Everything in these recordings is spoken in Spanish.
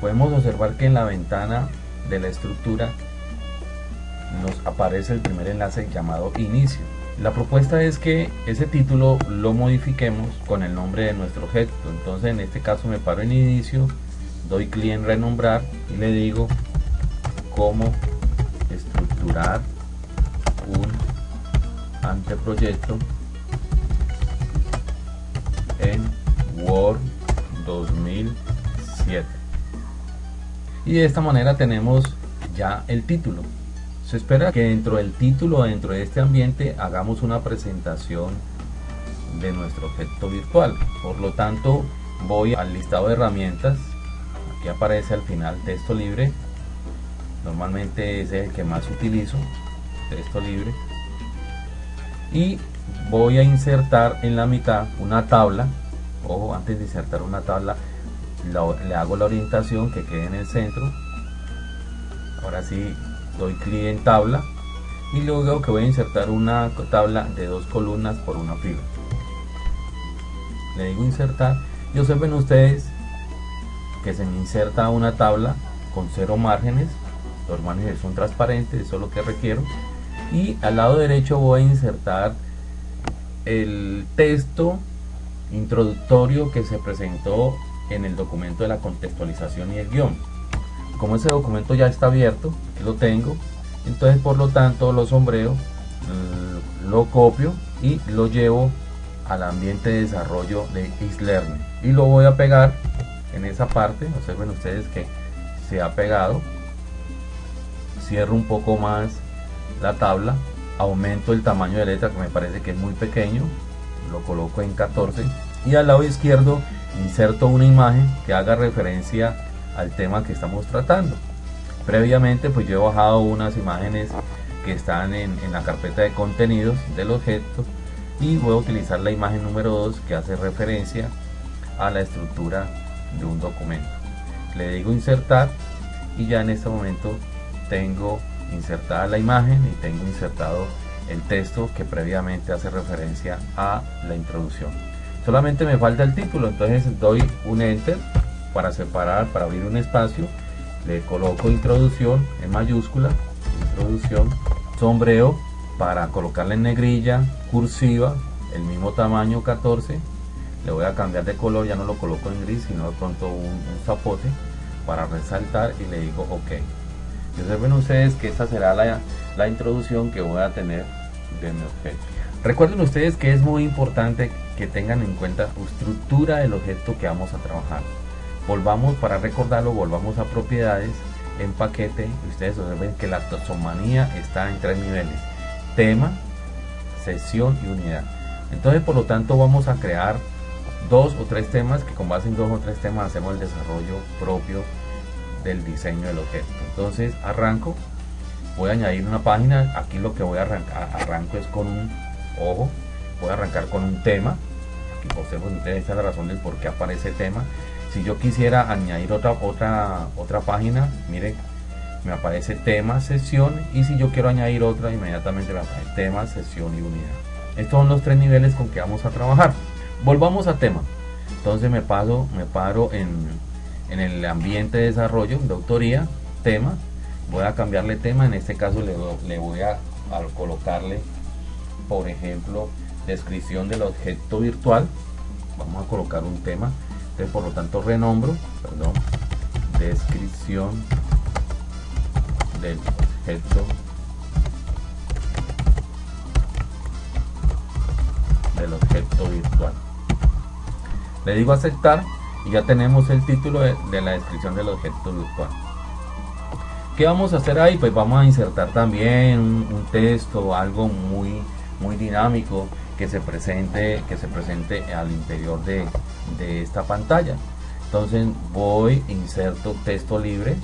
podemos observar que en la ventana de la estructura nos aparece el primer enlace llamado inicio. La propuesta es que ese título lo modifiquemos con el nombre de nuestro objeto. Entonces en este caso me paro en inicio, doy clic en renombrar y le digo cómo estructurar un anteproyecto y de esta manera tenemos ya el título. Se espera que dentro del título dentro de este ambiente hagamos una presentación de nuestro objeto virtual. Por lo tanto voy al listado de herramientas. Aquí aparece al final texto libre. Normalmente es el que más utilizo texto libre. Y voy a insertar en la mitad una tabla. Ojo antes de insertar una tabla le hago la orientación que quede en el centro. Ahora sí doy clic en tabla y luego que voy a insertar una tabla de dos columnas por una fila. Le digo insertar. Y observen ustedes que se me inserta una tabla con cero márgenes. Los márgenes son transparentes eso es lo que requiero. Y al lado derecho voy a insertar el texto introductorio que se presentó en el documento de la contextualización y el guion. Como ese documento ya está abierto lo tengo entonces por lo tanto lo sombreo mm, lo copio y lo llevo al ambiente de desarrollo de Xlearning y lo voy a pegar en esa parte observen ustedes que se ha pegado cierro un poco más la tabla aumento el tamaño de letra que me parece que es muy pequeño lo coloco en 14 y al lado izquierdo inserto una imagen que haga referencia al tema que estamos tratando previamente pues yo he bajado unas imágenes que están en, la carpeta de contenidos del objeto y voy a utilizar la imagen número 2 que hace referencia a la estructura de un documento le digo insertar y ya en este momento tengo insertada la imagen y tengo insertado el texto que previamente hace referencia a la introducción. Solamente me falta el título, entonces doy un enter para separar, para abrir un espacio, le coloco introducción en mayúscula, introducción, sombreo para colocarla en negrilla, cursiva, el mismo tamaño 14, le voy a cambiar de color, ya no lo coloco en gris, sino de pronto un, zapote para resaltar y le digo ok observen ustedes que esta será la, la introducción que voy a tener de mi objeto. Recuerden ustedes que es muy importante que tengan en cuenta la estructura del objeto que vamos a trabajar. Volvamos, para recordarlo, volvamos a propiedades en paquete ustedes observen que la taxonomía está en tres niveles. Tema, sesión y unidad. Entonces, por lo tanto, vamos a crear dos o tres temas que con base en dos o tres temas hacemos el desarrollo propio del diseño del objeto entonces arranco voy a añadir una página aquí lo que voy a arrancar es con un ojo voy a arrancar con un tema. Aquí observen ustedes esta es la razón del por qué aparece tema. Si yo quisiera añadir otra otra otra página miren me aparece tema sesión y si yo quiero añadir otra inmediatamente me aparece tema sesión y unidad. Estos son los tres niveles con que vamos a trabajar. Volvamos a tema. Entonces me paso me paro en en el ambiente de desarrollo, de autoría, tema, voy a cambiarle tema, en este caso le, voy a, colocarle, por ejemplo, descripción del objeto virtual, vamos a colocar un tema, entonces por lo tanto renombro, perdón, descripción del objeto del objeto virtual. Le digo aceptar y ya tenemos el título de, la descripción del objeto virtual. ¿Qué vamos a hacer ahí? Pues vamos a insertar también un, texto, algo muy, muy dinámico que se presente, que se presente al interior de, de esta pantalla. Entonces voy, inserto texto libre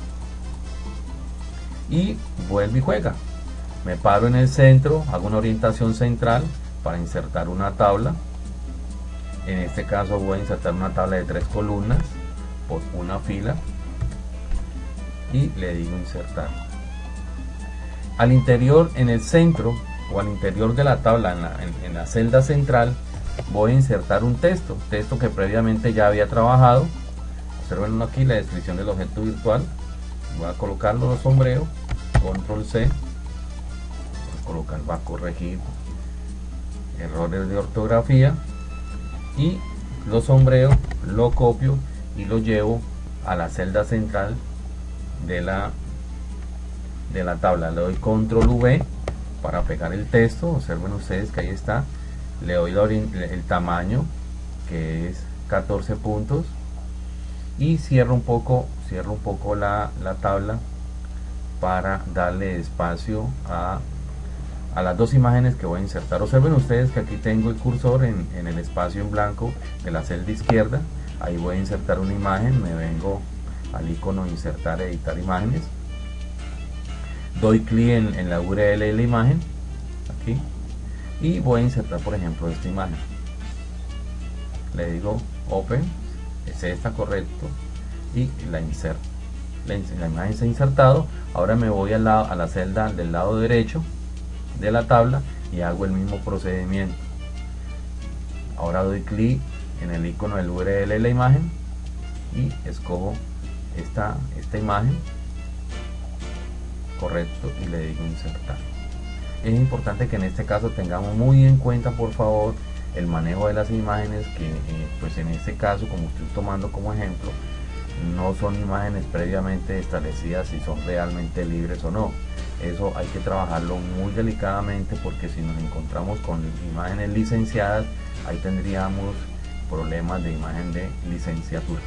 y vuelvo y juega. Me paro en el centro, hago una orientación central para insertar una tabla en este caso voy a insertar una tabla de tres columnas por una fila y le digo insertar al interior en el centro o al interior de la tabla en la, celda central voy a insertar un texto texto que previamente ya había trabajado. Observen aquí la descripción del objeto virtual. Voy a colocarlo los sombrero control C. Voy a colocar va a corregir errores de ortografía. Y lo sombreo lo copio y lo llevo a la celda central de la de la tabla. Le doy control V para pegar el texto observen ustedes que ahí está. Le doy el tamaño que es 14 puntos. Y cierro un poco cierro un poco la, tabla para darle espacio a, a, las dos imágenes que voy a insertar. Observen ustedes que aquí tengo el cursor en, en el espacio en blanco de la celda izquierda. Ahí voy a insertar una imagen me vengo al icono insertar editar imágenes doy clic en, la URL de la imagen aquí y voy a insertar por ejemplo esta imagen. Le digo open ese está correcto y la inserto. La, imagen se ha insertado ahora me voy a la, a la celda del lado derecho de la tabla y hago el mismo procedimiento. Ahora doy clic en el icono del URL de la imagen y escojo esta, esta imagen correcto y le digo insertar es importante que en este caso tengamos muy en cuenta por favor el manejo de las imágenes que eh, pues en este caso como estoy tomando como ejemplo no son imágenes previamente establecidas si son realmente libres o no. Eso hay que trabajarlo muy delicadamente porque si nos encontramos con imágenes licenciadas ahí tendríamos problemas de imagen de licenciatura.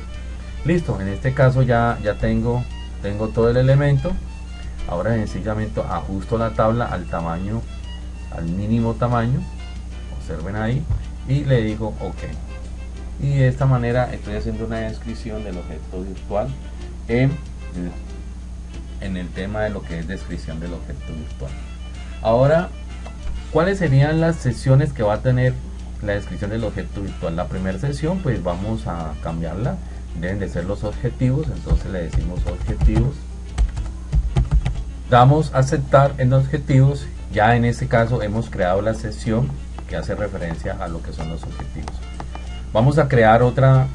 Listo en este caso ya ya tengo tengo todo el elemento ahora sencillamente ajusto la tabla al tamaño al mínimo tamaño observen ahí y le digo ok. Y de esta manera estoy haciendo una descripción del objeto virtual en, en el tema de lo que es descripción del objeto virtual. Ahora cuáles serían las sesiones que va a tener la descripción del objeto virtual la primera sesión pues vamos a cambiarla. Deben de ser los objetivos entonces le decimos objetivos damos aceptar en objetivos. Ya en este caso hemos creado la sesión que hace referencia a lo que son los objetivos. Vamos a crear otra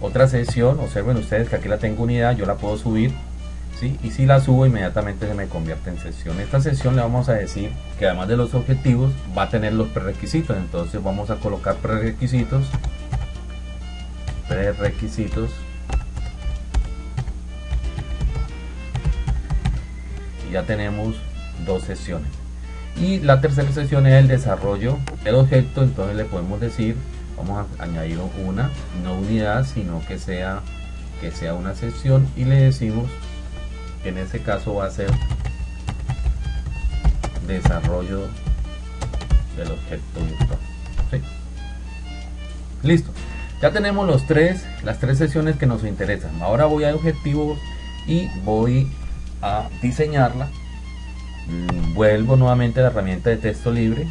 otra sesión. Observen ustedes que aquí la tengo unidad yo la puedo subir ¿sí? y si la subo inmediatamente se me convierte en sesión. Esta sesión le vamos a decir que además de los objetivos va a tener los prerequisitos. Entonces vamos a colocar prerequisitos prerequisitos ya tenemos dos sesiones. Y la tercera sesión es el desarrollo del objeto entonces le podemos decir vamos a añadir una no unidad sino que sea que sea una sesión y le decimos que en este caso va a ser desarrollo del objeto virtual. Listo. Ya tenemos los tres las tres sesiones que nos interesan. Ahora voy a objetivos y voy a diseñarla. Mm, vuelvo nuevamente a la herramienta de texto libre.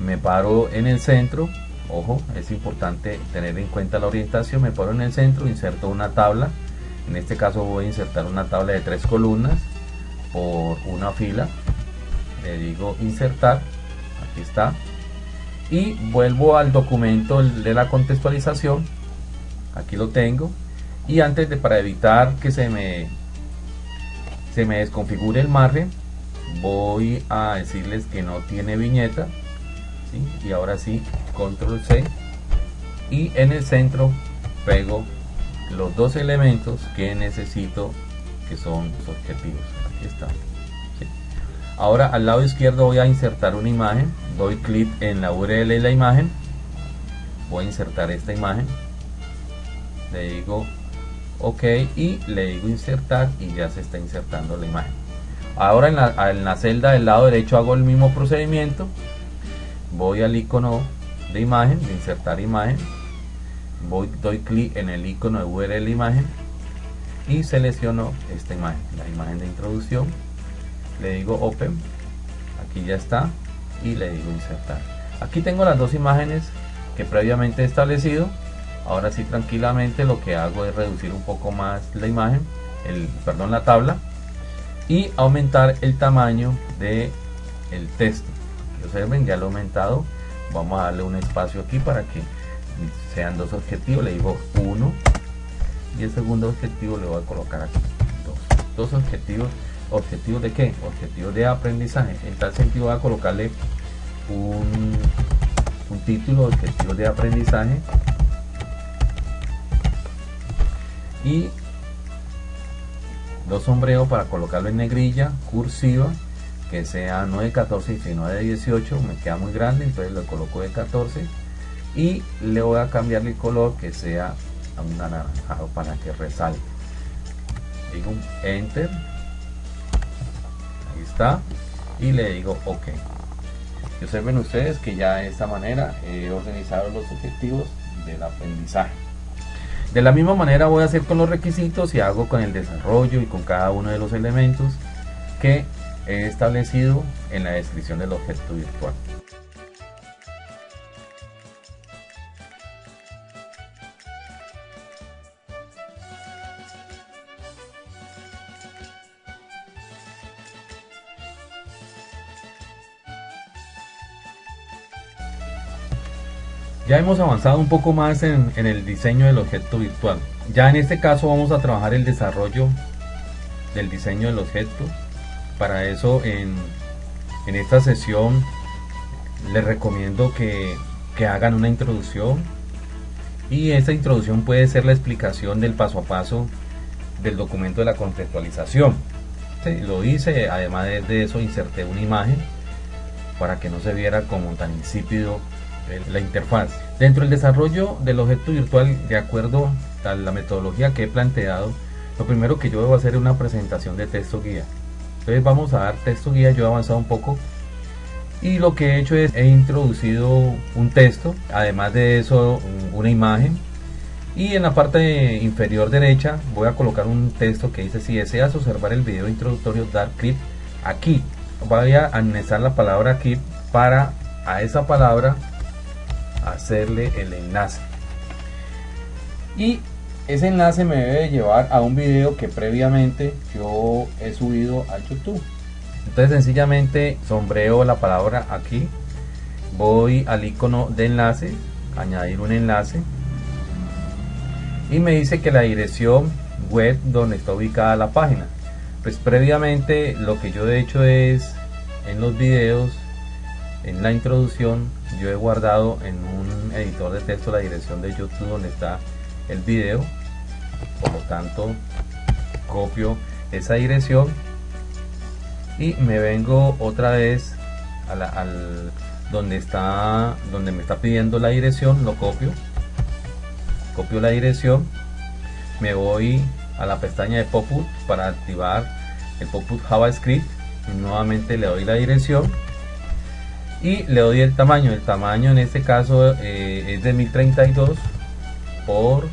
Me paro en el centro. Ojo es importante tener en cuenta la orientación. Me paro en el centro inserto una tabla. En este caso voy a insertar una tabla de tres columnas por una fila. Le digo insertar. Aquí está. Y vuelvo al documento de la contextualización. Aquí lo tengo. Y antes de para evitar que se me se me desconfigure el margen voy a decirles que no tiene viñeta y ahora sí control C y en el centro pego los dos elementos que necesito que son los objetivos. Aquí está ahora al lado izquierdo voy a insertar una imagen doy clic en la URL de la imagen voy a insertar esta imagen le digo ok y le digo insertar y ya se está insertando la imagen. Ahora en la, celda del lado derecho hago el mismo procedimiento. Voy al icono de imagen de insertar imagen. Voy doy clic en el icono de URL imagen y selecciono esta imagen la imagen de introducción. Le digo open aquí ya está y le digo insertar. Aquí tengo las dos imágenes que previamente he establecido ahora sí tranquilamente lo que hago es reducir un poco más la imagen el perdón la tabla y aumentar el tamaño de el texto. Observen ya lo he aumentado. Vamos a darle un espacio aquí para que sean dos objetivos. Le digo 1 y el segundo objetivo le voy a colocar aquí. Dos, objetivos. Objetivos de qué objetivos de aprendizaje. En tal sentido voy a colocarle un, un título objetivos de aprendizaje y dos sombreros para colocarlo en negrilla cursiva que sea no de 14 sino de 18 me queda muy grande entonces lo coloco de 14 y le voy a cambiar el color que sea a un anaranjado para que resalte. Digo enter. Ahí está. Y le digo ok. Observen ustedes que ya de esta manera he organizado los objetivos del aprendizaje de la misma manera voy a hacer con los requisitos y hago con el desarrollo y con cada uno de los elementos que he establecido en la descripción del objeto virtual. Ya hemos avanzado un poco más en, el diseño del objeto virtual. Ya en este caso vamos a trabajar el desarrollo del diseño del objeto. Para eso en, esta sesión les recomiendo que, hagan una introducción y esa introducción puede ser la explicación del paso a paso del documento de la conceptualización. lo hice, además de eso inserté una imagen para que no se viera como tan insípido la interfaz. Dentro del desarrollo del objeto virtual, de acuerdo a la metodología que he planteado, lo primero que yo debo hacer es una presentación de texto guía. Entonces vamos a dar texto guía, yo he avanzado un poco y lo que he hecho es he introducido un texto, además de eso una imagen y en la parte inferior derecha voy a colocar un texto que dice si deseas observar el video introductorio dar clic aquí voy a anexar la palabra aquí para a esa palabra hacerle el enlace. Y ese enlace me debe llevar a un video que previamente yo he subido a youtube. Entonces sencillamente sombreo la palabra aquí. Voy al icono de enlace añadir un enlace. Y me dice que la dirección web donde está ubicada la página. Pues previamente lo que yo he hecho es en los videos en la introducción yo he guardado en un editor de texto la dirección de YouTube donde está el video. Por lo tanto copio esa dirección y me vengo otra vez al donde está donde me está pidiendo la dirección lo copio. Copio la dirección me voy a la pestaña de pop-up para activar el pop-up javascript y nuevamente le doy la dirección y le doy el tamaño. El tamaño en este caso eh, es de 1032 por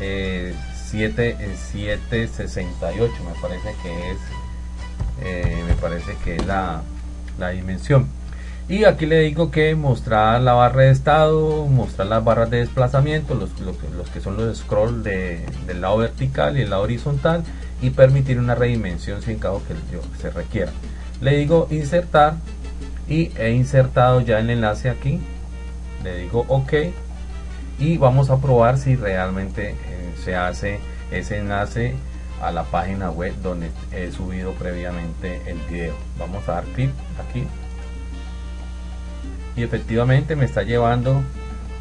eh, 7 768 me parece que es eh, me parece que es la, la, dimensión. Y aquí le digo que mostrar la barra de estado mostrar las barras de desplazamiento los, los, que son los scroll de, del lado vertical y el lado horizontal y permitir una redimensión sin caso que se requiera. Le digo insertar y he insertado ya el enlace aquí. Le digo ok. Y vamos a probar si realmente eh, se hace ese enlace a la página web donde he subido previamente el video. Vamos a dar clic aquí. Y efectivamente me está llevando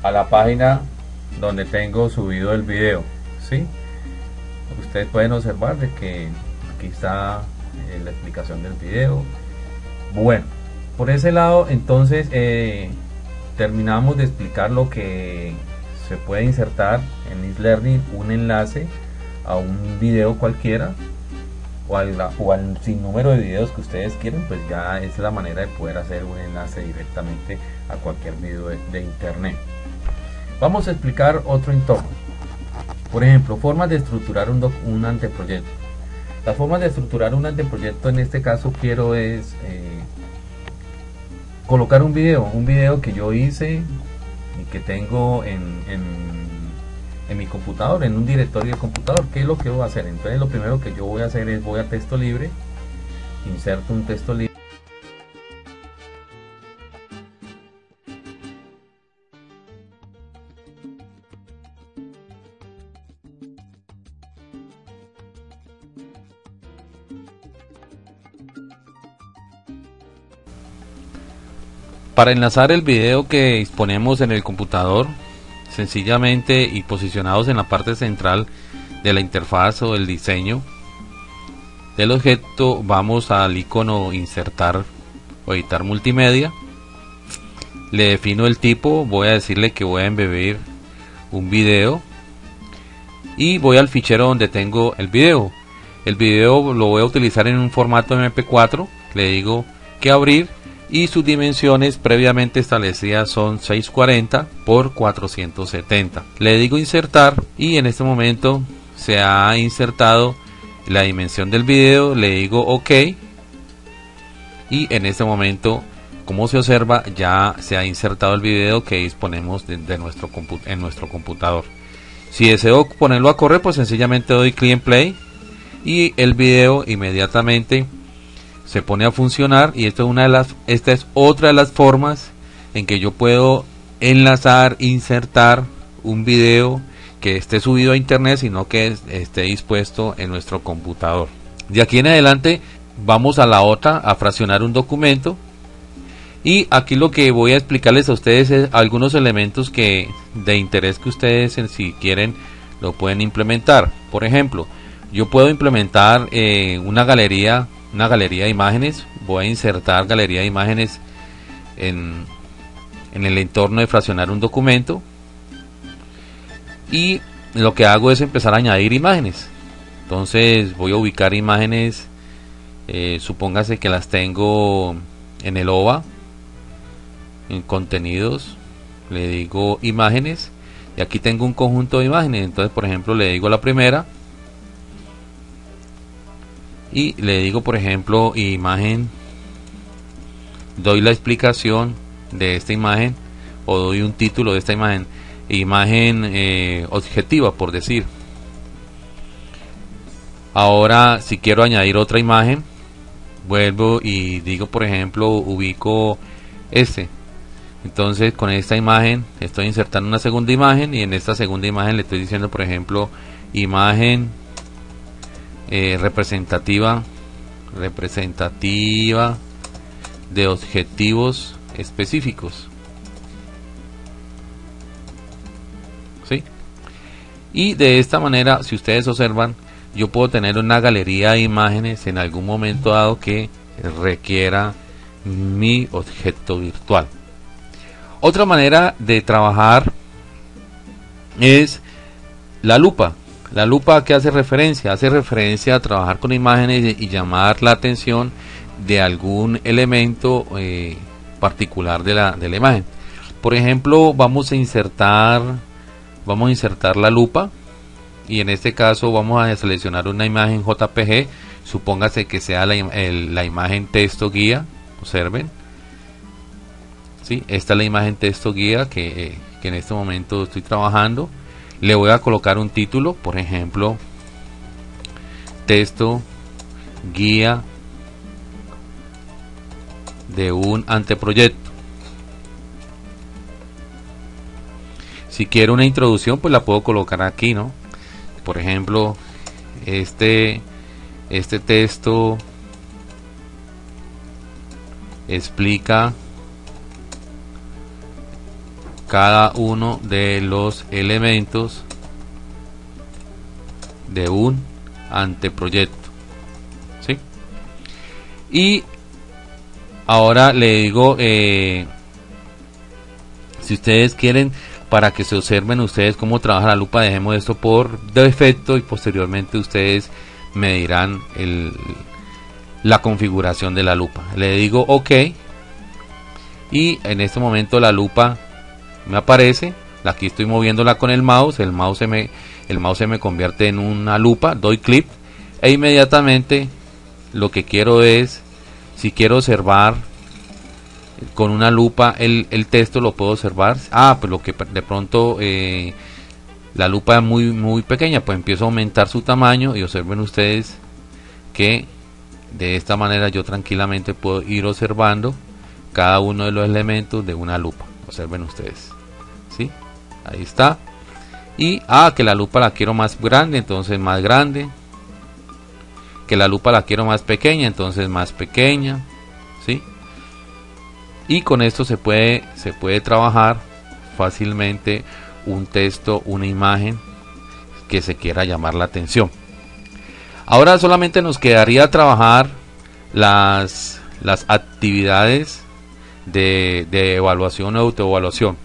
a la página donde tengo subido el video ¿sí? ustedes pueden observar de que aquí está eh, la explicación del video. Bueno por ese lado, entonces eh, terminamos de explicar lo que se puede insertar en Learning un enlace a un video cualquiera o al, o al sinnúmero de videos que ustedes quieren, pues ya es la manera de poder hacer un enlace directamente a cualquier video de, internet. Vamos a explicar otro entorno. Por ejemplo, formas de estructurar un, un anteproyecto. Las formas de estructurar un anteproyecto en este caso quiero es eh, colocar un video, un video que yo hice y que tengo en, en, mi computador, en un directorio de computador. ¿Qué es lo que voy a hacer? Entonces lo primero que yo voy a hacer es voy a texto libre, inserto un texto libre. Para enlazar el video que disponemos en el computador, sencillamente y posicionados en la parte central de la interfaz o el diseño del objeto, vamos al icono insertar o editar multimedia. Le defino el tipo, voy a decirle que voy a embebir un video y voy al fichero donde tengo el video. El video lo voy a utilizar en un formato MP4, le digo que abrir y sus dimensiones previamente establecidas son 640 por 470. Le digo insertar y en este momento se ha insertado la dimensión del video, le digo OK y en este momento como se observa ya se ha insertado el video que disponemos de, nuestro en nuestro computador. Si deseo ponerlo a correr pues sencillamente doy click en play y el video inmediatamente se pone a funcionar y es una de las, esta es otra de las formas en que yo puedo enlazar, insertar un video que esté subido a internet, sino que esté dispuesto en nuestro computador. De aquí en adelante vamos a la otra, a fraccionar un documento. Y aquí lo que voy a explicarles a ustedes es algunos elementos que de interés que ustedes si quieren lo pueden implementar. Por ejemplo, yo puedo implementar eh, una galería una galería de imágenes. Voy a insertar galería de imágenes en, en el entorno de fraccionar un documento. Y lo que hago es empezar a añadir imágenes. Entonces voy a ubicar imágenes. Eh, supóngase que las tengo en el OVA. En contenidos. Le digo imágenes. Y aquí tengo un conjunto de imágenes. Entonces, por ejemplo, le digo la primera y le digo por ejemplo imagen doy la explicación de esta imagen o doy un título de esta imagen. Imagen eh, objetiva por decir. Ahora si quiero añadir otra imagen vuelvo y digo por ejemplo ubico este. Entonces con esta imagen estoy insertando una segunda imagen y en esta segunda imagen le estoy diciendo por ejemplo imagen eh, representativa representativa de objetivos específicos. ¿sí? y de esta manera si ustedes observan yo puedo tener una galería de imágenes en algún momento dado que requiera mi objeto virtual. Otra manera de trabajar es la lupa la lupa que hace referencia, hace referencia a trabajar con imágenes y, llamar la atención de algún elemento eh, particular de la, de la imagen. Por ejemplo, vamos a insertar, vamos a insertar la lupa y en este caso vamos a seleccionar una imagen JPG. Supóngase que sea la, la imagen texto guía. Observen. ¿Sí? Esta es la imagen texto guía que, eh, que en este momento estoy trabajando le voy a colocar un título por ejemplo texto guía de un anteproyecto. Si quiero una introducción pues la puedo colocar aquí no por ejemplo este este texto explica cada uno de los elementos de un anteproyecto ¿sí? y ahora le digo eh, si ustedes quieren para que se observen ustedes cómo trabaja la lupa dejemos esto por defecto y posteriormente ustedes me dirán el, la configuración de la lupa le digo ok y en este momento la lupa me aparece aquí estoy moviéndola con el mouse el mouse se me el mouse se me convierte en una lupa doy clic e inmediatamente lo que quiero es si quiero observar con una lupa el, texto lo puedo observar ah pues lo que de pronto eh, la lupa es muy muy pequeña pues empiezo a aumentar su tamaño y observen ustedes que de esta manera yo tranquilamente puedo ir observando cada uno de los elementos de una lupa observen ustedes. Ahí está y ah que la lupa la quiero más grande entonces más grande que la lupa la quiero más pequeña entonces más pequeña ¿sí? y con esto se puede, se puede trabajar fácilmente un texto, una imagen que se quiera llamar la atención. Ahora solamente nos quedaría trabajar las, las actividades de, de evaluación o autoevaluación.